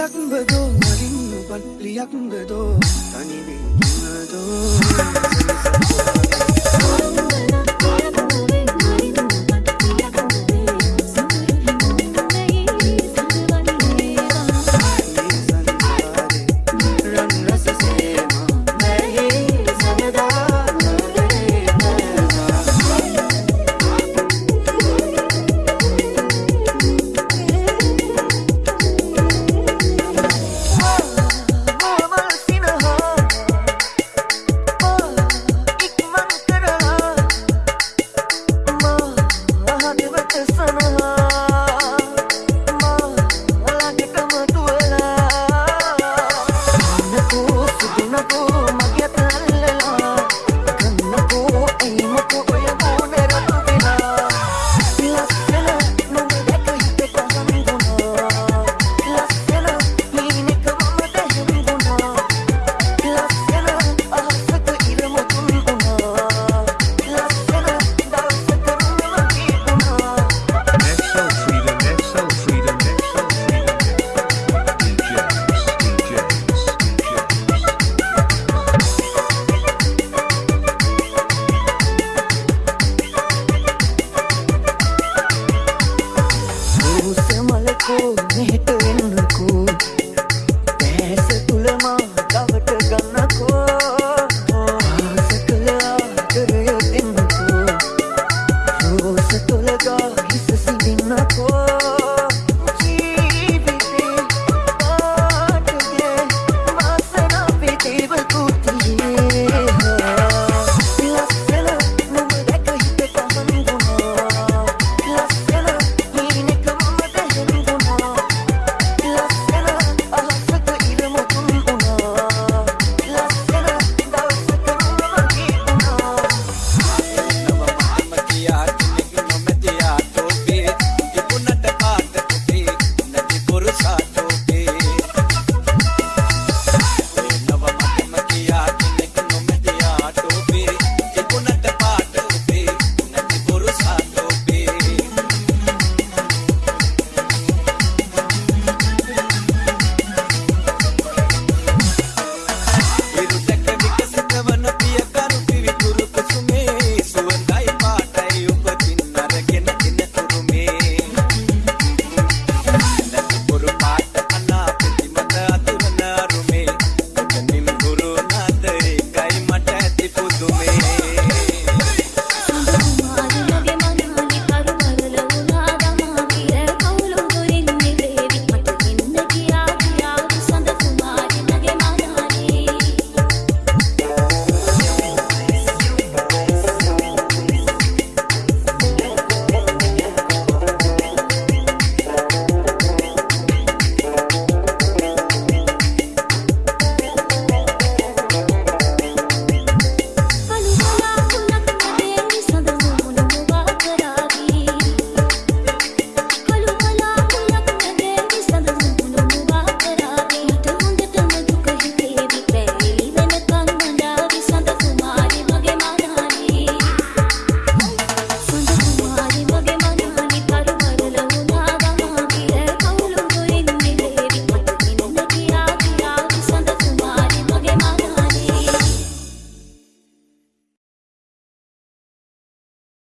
வியங்குதோ அறிந்து பல் வியங்குதோ தனிவே உணதோ